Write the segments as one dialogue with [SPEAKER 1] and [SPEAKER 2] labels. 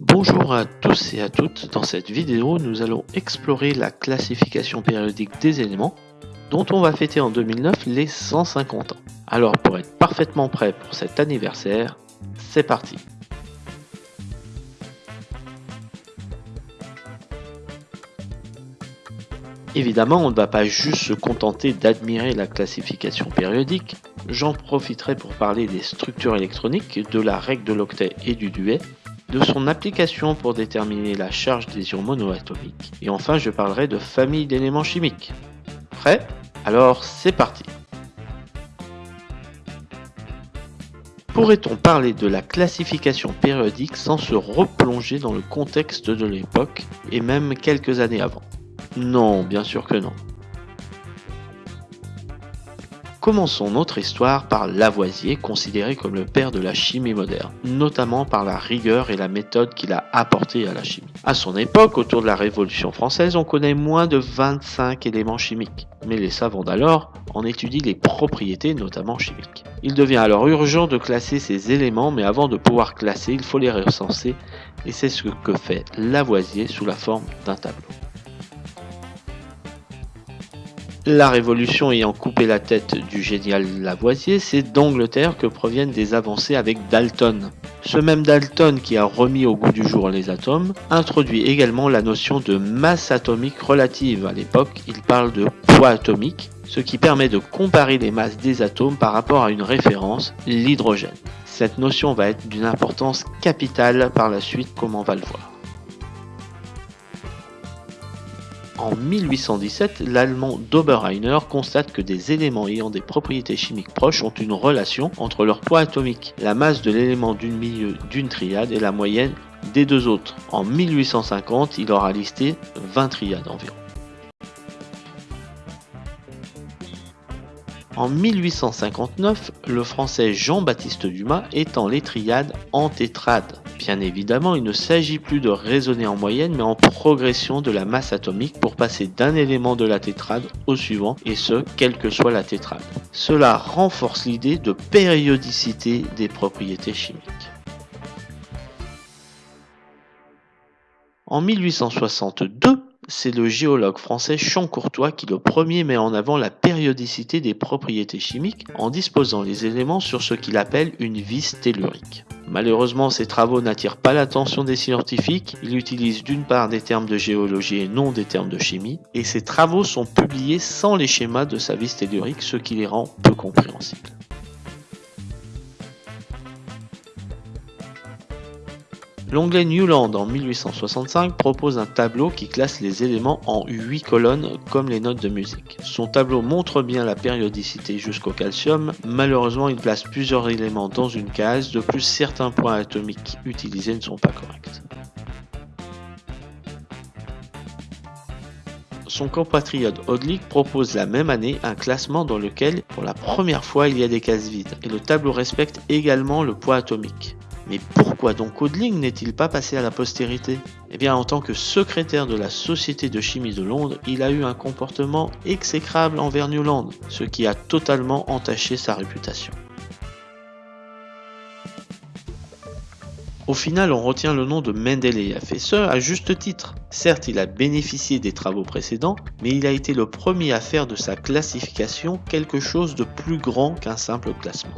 [SPEAKER 1] Bonjour à tous et à toutes, dans cette vidéo nous allons explorer la classification périodique des éléments dont on va fêter en 2009 les 150 ans. Alors pour être parfaitement prêt pour cet anniversaire, c'est parti. Évidemment, on ne va pas juste se contenter d'admirer la classification périodique, j'en profiterai pour parler des structures électroniques, de la règle de l'octet et du duet, de son application pour déterminer la charge des ions monoatomiques, et enfin je parlerai de famille d'éléments chimiques. Prêt? Alors c'est parti Pourrait-on parler de la classification périodique sans se replonger dans le contexte de l'époque et même quelques années avant? Non, bien sûr que non. Commençons notre histoire par Lavoisier, considéré comme le père de la chimie moderne, notamment par la rigueur et la méthode qu'il a apportée à la chimie. À son époque, autour de la Révolution française, on connaît moins de 25 éléments chimiques, mais les savants d'alors en étudient les propriétés, notamment chimiques. Il devient alors urgent de classer ces éléments, mais avant de pouvoir classer, il faut les recenser, et c'est ce que fait Lavoisier sous la forme d'un tableau. La révolution ayant coupé la tête du génial Lavoisier, c'est d'Angleterre que proviennent des avancées avec Dalton. Ce même Dalton qui a remis au goût du jour les atomes, introduit également la notion de masse atomique relative. À l'époque, il parle de poids atomique, ce qui permet de comparer les masses des atomes par rapport à une référence, l'hydrogène. Cette notion va être d'une importance capitale par la suite comme on va le voir. En 1817, l'allemand Doberheiner constate que des éléments ayant des propriétés chimiques proches ont une relation entre leur poids atomique, la masse de l'élément d'une milieu d'une triade et la moyenne des deux autres. En 1850, il aura listé 20 triades environ. En 1859, le français Jean-Baptiste Dumas étend les triades en tétrades. Bien évidemment, il ne s'agit plus de raisonner en moyenne, mais en progression de la masse atomique pour passer d'un élément de la tétrade au suivant, et ce, quelle que soit la tétrade. Cela renforce l'idée de périodicité des propriétés chimiques. En 1862, c'est le géologue français Champ-Courtois qui le premier met en avant la périodicité des propriétés chimiques en disposant les éléments sur ce qu'il appelle une vis tellurique. Malheureusement, ces travaux n'attirent pas l'attention des scientifiques, il utilise d'une part des termes de géologie et non des termes de chimie, et ces travaux sont publiés sans les schémas de sa vis tellurique, ce qui les rend peu compréhensibles. L'onglet Newland en 1865 propose un tableau qui classe les éléments en 8 colonnes comme les notes de musique. Son tableau montre bien la périodicité jusqu'au calcium, malheureusement il place plusieurs éléments dans une case, de plus certains points atomiques utilisés ne sont pas corrects. Son compatriote Odlik propose la même année un classement dans lequel, pour la première fois, il y a des cases vides, et le tableau respecte également le poids atomique. Mais pourquoi donc Odling n'est-il pas passé à la postérité? Eh bien, en tant que secrétaire de la Société de chimie de Londres, il a eu un comportement exécrable envers Newland, ce qui a totalement entaché sa réputation. Au final, on retient le nom de Mendeleïev, et ce, à juste titre. Certes, il a bénéficié des travaux précédents, mais il a été le premier à faire de sa classification quelque chose de plus grand qu'un simple classement.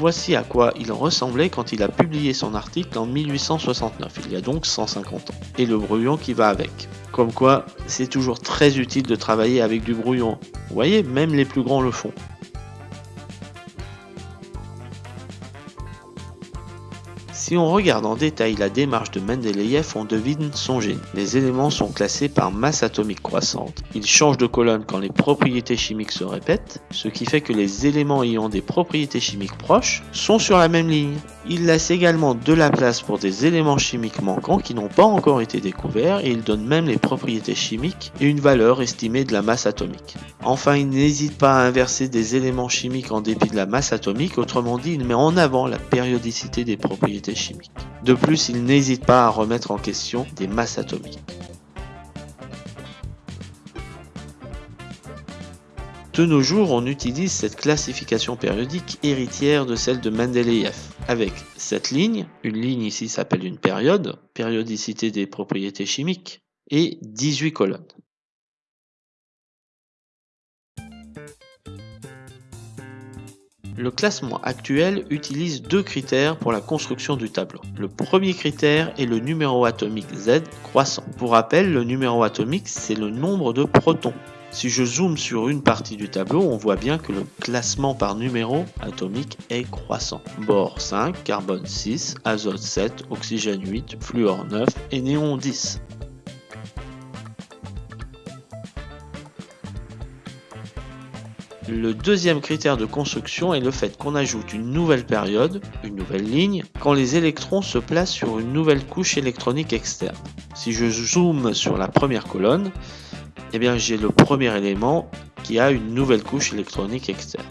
[SPEAKER 1] Voici à quoi il ressemblait quand il a publié son article en 1869, il y a donc 150 ans, et le brouillon qui va avec. Comme quoi, c'est toujours très utile de travailler avec du brouillon. Vous voyez, même les plus grands le font. Si on regarde en détail la démarche de Mendeleïev, on devine son génie. Les éléments sont classés par masse atomique croissante. Ils changent de colonne quand les propriétés chimiques se répètent, ce qui fait que les éléments ayant des propriétés chimiques proches sont sur la même ligne. Il laisse également de la place pour des éléments chimiques manquants qui n'ont pas encore été découverts et il donne même les propriétés chimiques et une valeur estimée de la masse atomique. Enfin, il n'hésite pas à inverser des éléments chimiques en dépit de la masse atomique, autrement dit, il met en avant la périodicité des propriétés chimiques. De plus, il n'hésite pas à remettre en question des masses atomiques. De nos jours, on utilise cette classification périodique héritière de celle de Mendeleïev, avec cette ligne, une ligne ici s'appelle une période, périodicité des propriétés chimiques, et 18 colonnes. Le classement actuel utilise deux critères pour la construction du tableau. Le premier critère est le numéro atomique Z croissant. Pour rappel, le numéro atomique, c'est le nombre de protons. Si je zoome sur une partie du tableau, on voit bien que le classement par numéro atomique est croissant. Bore 5, carbone 6, azote 7, oxygène 8, fluor 9 et néon 10. Le deuxième critère de construction est le fait qu'on ajoute une nouvelle période, une nouvelle ligne, quand les électrons se placent sur une nouvelle couche électronique externe. Si je zoome sur la première colonne, eh bien j'ai le premier élément qui a une nouvelle couche électronique externe.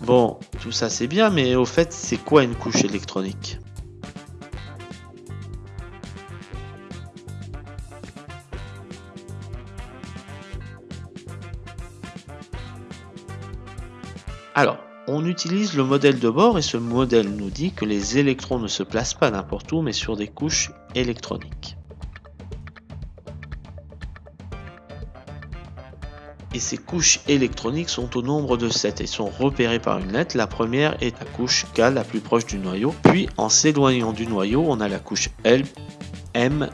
[SPEAKER 1] Bon, tout ça c'est bien, mais au fait, c'est quoi une couche électronique? Alors, on utilise le modèle de bord et ce modèle nous dit que les électrons ne se placent pas n'importe où mais sur des couches électroniques. Et ces couches électroniques sont au nombre de 7 et sont repérées par une lettre. La première est la couche K la plus proche du noyau, puis en s'éloignant du noyau, on a la couche L, M,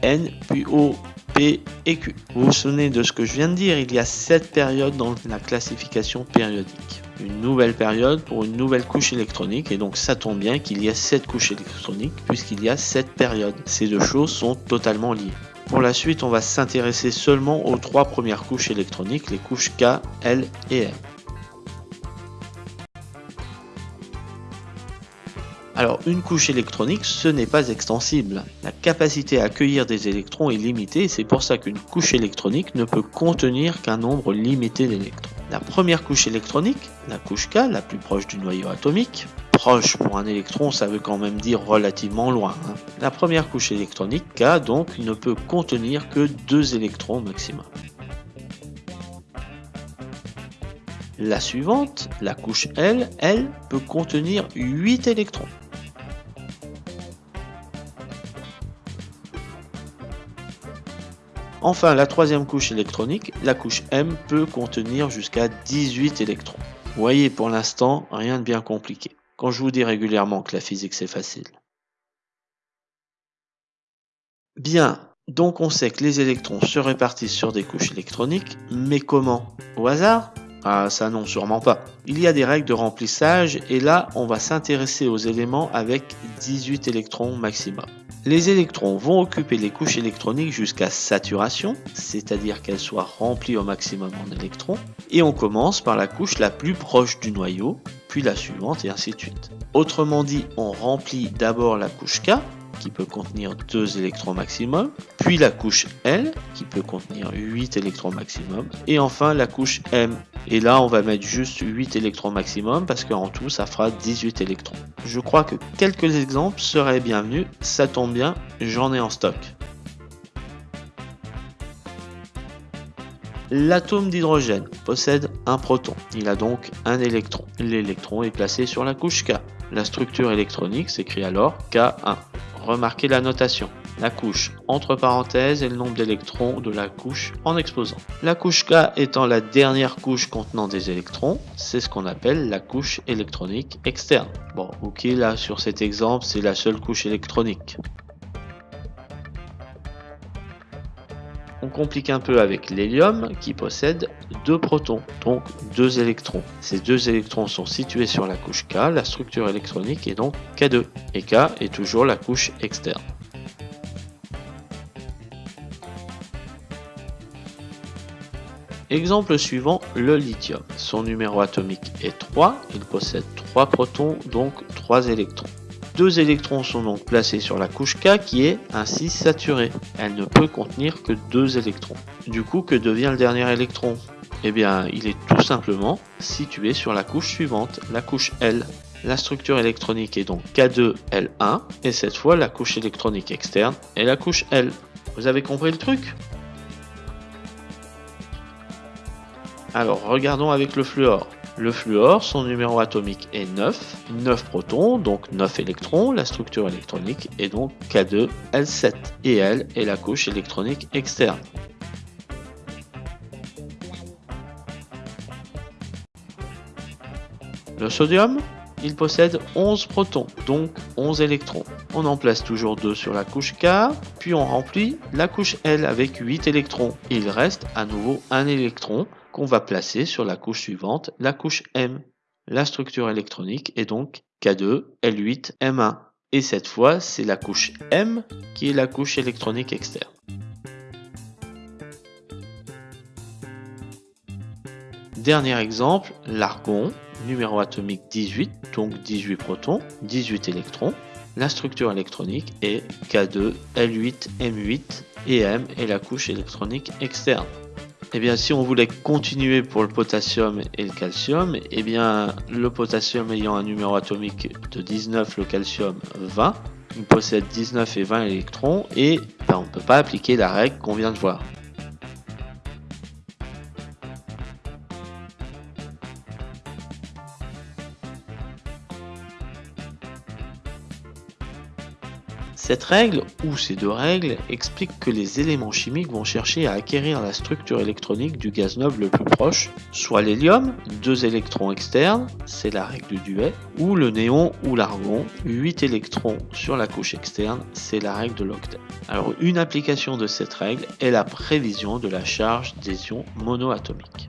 [SPEAKER 1] N, puis O, P et Q. Vous vous souvenez de ce que je viens de dire, il y a 7 périodes dans la classification périodique. Une nouvelle période pour une nouvelle couche électronique et donc ça tombe bien qu'il y a 7 couches électroniques puisqu'il y a 7 périodes. Ces deux choses sont totalement liées. Pour la suite, on va s'intéresser seulement aux trois premières couches électroniques, les couches K, L et M. Alors une couche électronique, ce n'est pas extensible. La capacité à accueillir des électrons est limitée c'est pour ça qu'une couche électronique ne peut contenir qu'un nombre limité d'électrons. La première couche électronique, la couche K, la plus proche du noyau atomique, proche pour un électron, ça veut quand même dire relativement loin. Hein. La première couche électronique, K, donc, ne peut contenir que deux électrons maximum. La suivante, la couche L, elle peut contenir 8 électrons. Enfin, la troisième couche électronique, la couche M, peut contenir jusqu'à 18 électrons. Vous voyez, pour l'instant, rien de bien compliqué quand je vous dis régulièrement que la physique c'est facile. Bien, donc on sait que les électrons se répartissent sur des couches électroniques, mais comment? Au hasard? Ah ça non, sûrement pas. Il y a des règles de remplissage et là on va s'intéresser aux éléments avec 18 électrons maximum. Les électrons vont occuper les couches électroniques jusqu'à saturation, c'est-à-dire qu'elles soient remplies au maximum en électrons, et on commence par la couche la plus proche du noyau, puis la suivante et ainsi de suite. Autrement dit, on remplit d'abord la couche K, qui peut contenir 2 électrons maximum, puis la couche L qui peut contenir 8 électrons maximum, et enfin la couche M. Et là on va mettre juste 8 électrons maximum parce qu'en tout ça fera 18 électrons. Je crois que quelques exemples seraient bienvenus, ça tombe bien, j'en ai en stock. L'atome d'hydrogène possède un proton, il a donc un électron. L'électron est placé sur la couche K. La structure électronique s'écrit alors K1. Remarquez la notation. La couche entre parenthèses et le nombre d'électrons de la couche en exposant. La couche K étant la dernière couche contenant des électrons, c'est ce qu'on appelle la couche électronique externe. Bon, ok, là sur cet exemple, c'est la seule couche électronique. On complique un peu avec l'hélium qui possède deux protons, donc deux électrons. Ces deux électrons sont situés sur la couche K, la structure électronique est donc K2, et K est toujours la couche externe. Exemple suivant, le lithium. Son numéro atomique est 3, il possède 3 protons, donc 3 électrons. Deux électrons sont donc placés sur la couche K qui est ainsi saturée. Elle ne peut contenir que deux électrons. Du coup, que devient le dernier électron? Eh bien, il est tout simplement situé sur la couche suivante, la couche L. La structure électronique est donc K2L1 et cette fois la couche électronique externe est la couche L. Vous avez compris le truc? Alors regardons avec le fluor. Le fluor, son numéro atomique est 9, 9 protons, donc 9 électrons, la structure électronique est donc K2L7 et L est la couche électronique externe. Le sodium, il possède 11 protons, donc 11 électrons. On en place toujours 2 sur la couche K, puis on remplit la couche L avec 8 électrons. Il reste à nouveau un électron qu'on va placer sur la couche suivante, la couche M. La structure électronique est donc K2, L8, M1. Et cette fois, c'est la couche M qui est la couche électronique externe. Dernier exemple, l'argon numéro atomique 18, donc 18 protons, 18 électrons. La structure électronique est K2, L8, M8 et M est la couche électronique externe. Eh bien, si on voulait continuer pour le potassium et le calcium, eh bien, le potassium ayant un numéro atomique de 19, le calcium 20, il possède 19 et 20 électrons et ben, on ne peut pas appliquer la règle qu'on vient de voir. Cette règle, ou ces deux règles, expliquent que les éléments chimiques vont chercher à acquérir la structure électronique du gaz noble le plus proche, soit l'hélium, deux électrons externes, c'est la règle du duet, ou le néon ou l'argon, 8 électrons sur la couche externe, c'est la règle de l'octet. Alors une application de cette règle est la prévision de la charge des ions monoatomiques.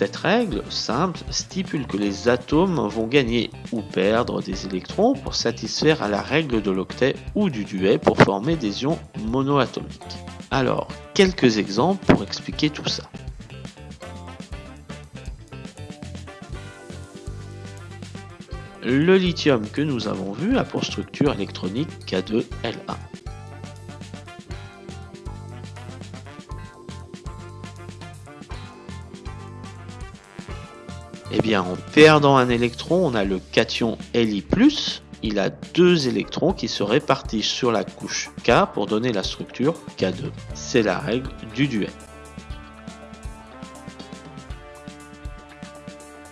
[SPEAKER 1] Cette règle simple stipule que les atomes vont gagner ou perdre des électrons pour satisfaire à la règle de l'octet ou du duet pour former des ions monoatomiques. Alors, quelques exemples pour expliquer tout ça. Le lithium que nous avons vu a pour structure électronique K2L1. Eh bien, en perdant un électron, on a le cation Li+, il a deux électrons qui se répartissent sur la couche K pour donner la structure K2. C'est la règle du duet.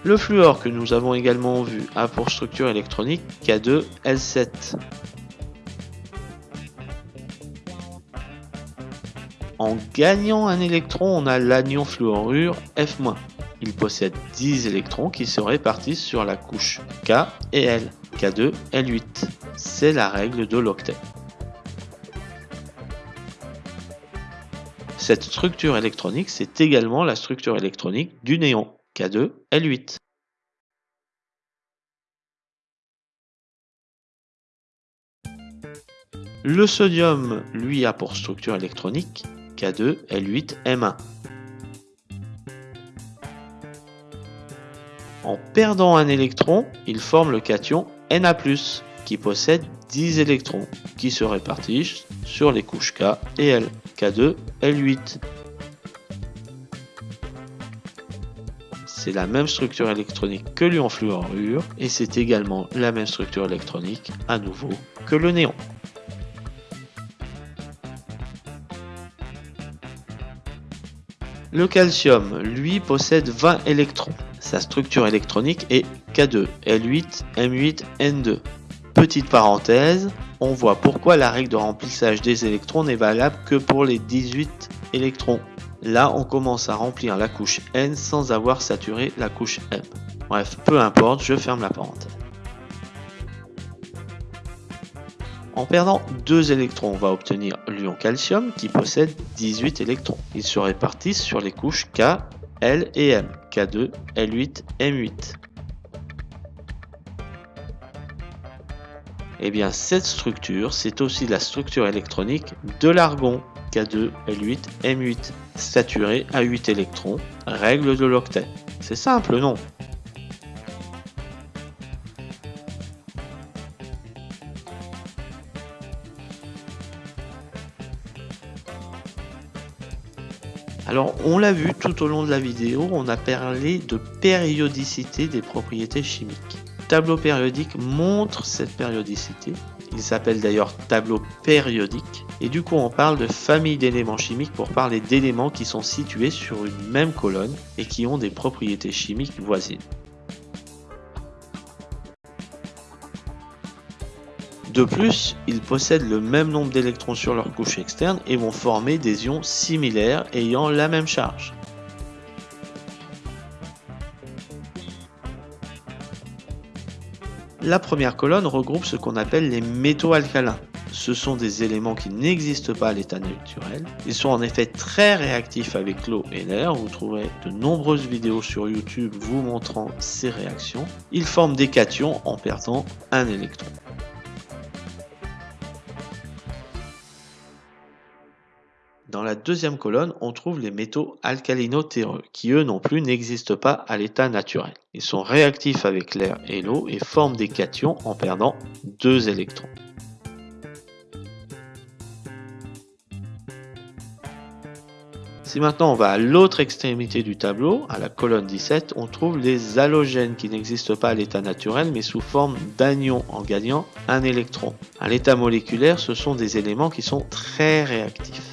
[SPEAKER 1] Le fluor que nous avons également vu a pour structure électronique K2L7. En gagnant un électron, on a l'anion fluorure F-. Il possède 10 électrons qui se répartissent sur la couche K et L, K2, L8. C'est la règle de l'octet. Cette structure électronique, c'est également la structure électronique du néon, K2, L8. Le sodium, lui, a pour structure électronique K2, L8, M1. En perdant un électron, il forme le cation Na+, qui possède 10 électrons, qui se répartissent sur les couches K et L, K2, L8. C'est la même structure électronique que l'ion fluorure, et c'est également la même structure électronique, à nouveau, que le néon. Le calcium, lui, possède 20 électrons. Sa structure électronique est K2, L8, M8, N2. Petite parenthèse, on voit pourquoi la règle de remplissage des électrons n'est valable que pour les 18 électrons. Là, on commence à remplir la couche N sans avoir saturé la couche M. Bref, peu importe, je ferme la parenthèse. En perdant 2 électrons, on va obtenir l'ion calcium qui possède 18 électrons. Ils se répartissent sur les couches K L et M, K2, L8, M8. Eh bien cette structure, c'est aussi la structure électronique de l'argon K2, L8, M8, saturé à 8 électrons, règle de l'octet. C'est simple, non? Alors, on l'a vu tout au long de la vidéo, on a parlé de périodicité des propriétés chimiques. Le tableau périodique montre cette périodicité. Il s'appelle d'ailleurs tableau périodique. Et du coup, on parle de famille d'éléments chimiques pour parler d'éléments qui sont situés sur une même colonne et qui ont des propriétés chimiques voisines. De plus, ils possèdent le même nombre d'électrons sur leur couche externe et vont former des ions similaires ayant la même charge. La première colonne regroupe ce qu'on appelle les métaux alcalins. Ce sont des éléments qui n'existent pas à l'état naturel. Ils sont en effet très réactifs avec l'eau et l'air. Vous trouverez de nombreuses vidéos sur YouTube vous montrant ces réactions. Ils forment des cations en perdant un électron. Dans la deuxième colonne, on trouve les métaux alcalino-terreux, qui eux non plus n'existent pas à l'état naturel. Ils sont réactifs avec l'air et l'eau et forment des cations en perdant deux électrons. Si maintenant on va à l'autre extrémité du tableau, à la colonne 17, on trouve les halogènes qui n'existent pas à l'état naturel mais sous forme d'anions en gagnant un électron. À l'état moléculaire, ce sont des éléments qui sont très réactifs.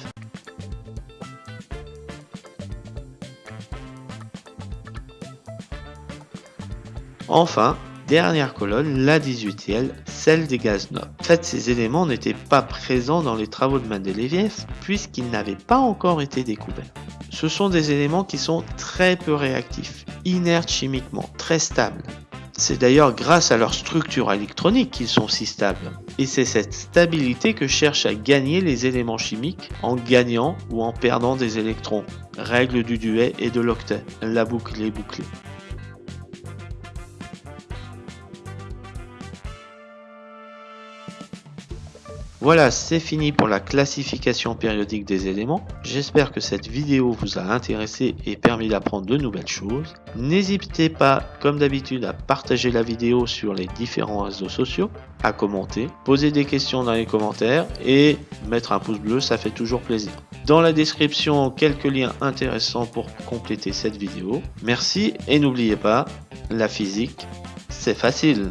[SPEAKER 1] Enfin, dernière colonne, la 18e, celle des gaz nobles. En fait, ces éléments n'étaient pas présents dans les travaux de Mendeleïev puisqu'ils n'avaient pas encore été découverts. Ce sont des éléments qui sont très peu réactifs, inertes chimiquement, très stables. C'est d'ailleurs grâce à leur structure électronique qu'ils sont si stables. Et c'est cette stabilité que cherchent à gagner les éléments chimiques en gagnant ou en perdant des électrons. Règle du duet et de l'octet. La boucle est bouclée. Voilà, c'est fini pour la classification périodique des éléments. J'espère que cette vidéo vous a intéressé et permis d'apprendre de nouvelles choses. N'hésitez pas, comme d'habitude, à partager la vidéo sur les différents réseaux sociaux, à commenter, poser des questions dans les commentaires et mettre un pouce bleu, ça fait toujours plaisir. Dans la description, quelques liens intéressants pour compléter cette vidéo. Merci et n'oubliez pas, la physique, c'est facile.